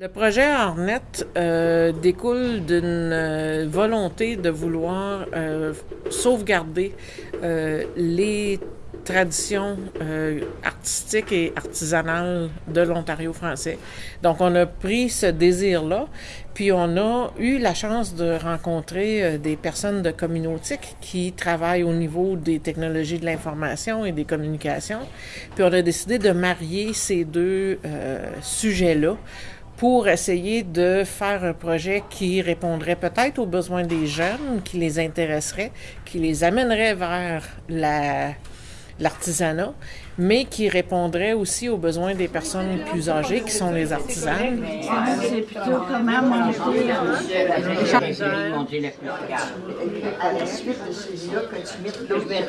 Le projet Hornet euh, découle d'une euh, volonté de vouloir euh, sauvegarder euh, les traditions euh, artistiques et artisanales de l'Ontario français. Donc, on a pris ce désir-là, puis on a eu la chance de rencontrer euh, des personnes de Communautique qui travaillent au niveau des technologies de l'information et des communications. Puis on a décidé de marier ces deux sujets-là pour essayer de faire un projet qui répondrait peut-être aux besoins des jeunes, qui les intéresserait, qui les amènerait vers la l'artisanat, mais qui répondrait aussi aux besoins des personnes plus âgées, qui sont les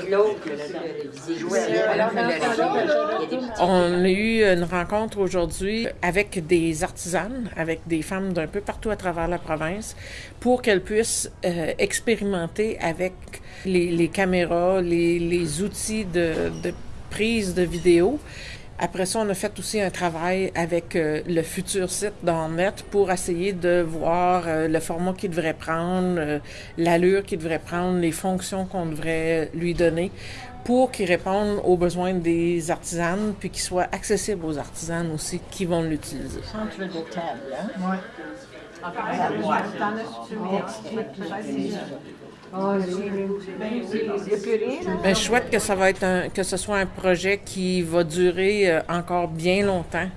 l'autre. On a eu une rencontre aujourd'hui avec des artisanes, avec des femmes d'un peu partout à travers la province, pour qu'elles puissent euh, expérimenter avec les, caméras, les, outils de prise de vidéo. Après ça, on a fait aussi un travail avec euh, le futur site d'Ornet pour essayer de voir euh, le format qu'il devrait prendre, euh, l'allure qu'il devrait prendre, les fonctions qu'on devrait lui donner pour qu'il réponde aux besoins des artisanes puis qu'il soit accessible aux artisanes aussi qui vont l'utiliser. Centre de table, hein? Oui. T'en as-tu il n'y a plus rien, là? Ben, je souhaite que ça va être un, que ce soit un projet qui va durer euh, encore bien longtemps,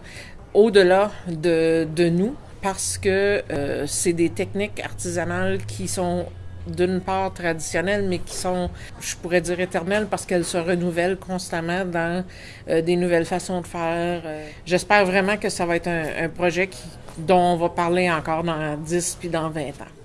au-delà de, de nous, parce que euh, c'est des techniques artisanales qui sont d'une part traditionnelles, mais qui sont, je pourrais dire, éternelles parce qu'elles se renouvellent constamment dans euh, des nouvelles façons de faire. Euh, J'espère vraiment que ça va être un, un projet qui, dont on va parler encore dans 10 puis dans 20 ans.